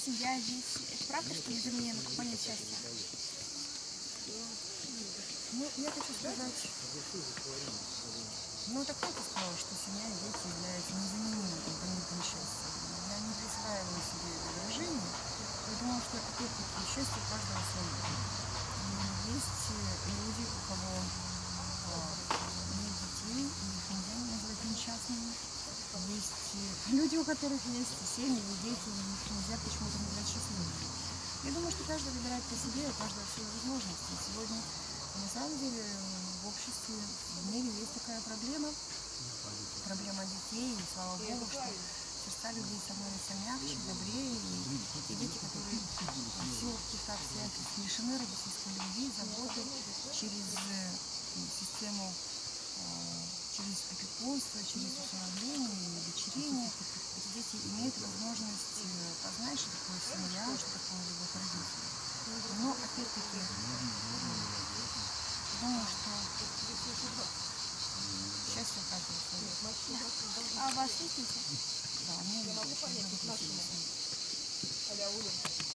семья, дети. Это правда, что несомненно компонент счастья? Ну, я хочу сказать, ну, так кто сказал, что семья и дети являются незаменимым компонентом счастья. Я не присваиваю себе это выражение, потому что, опять-таки, счастье каждого свое. И Есть э, люди, у кого а, нет детей, и их нельзя назвать несчастными. Есть э, люди, у которых есть семьи, дети, и их нельзя счастливыми. Я думаю, что каждый выбирает по себе, у каждого свои возможности. Сегодня, на самом деле, в обществе, в мире есть такая проблема, проблема детей, и слава богу, что сердца людей становятся мягче, добрее, и те дети, которые в силу каких-то обстоятельств лишены родительской любви, заботы, через э, систему, э, через опекунство, через усыновление удочерение, эти дети имеют возможность познать, что такое семья, что такое любовь родителей. Но, опять-таки, думаю, что счастье каждого свое. А у вас есть дети? Да, у меня есть.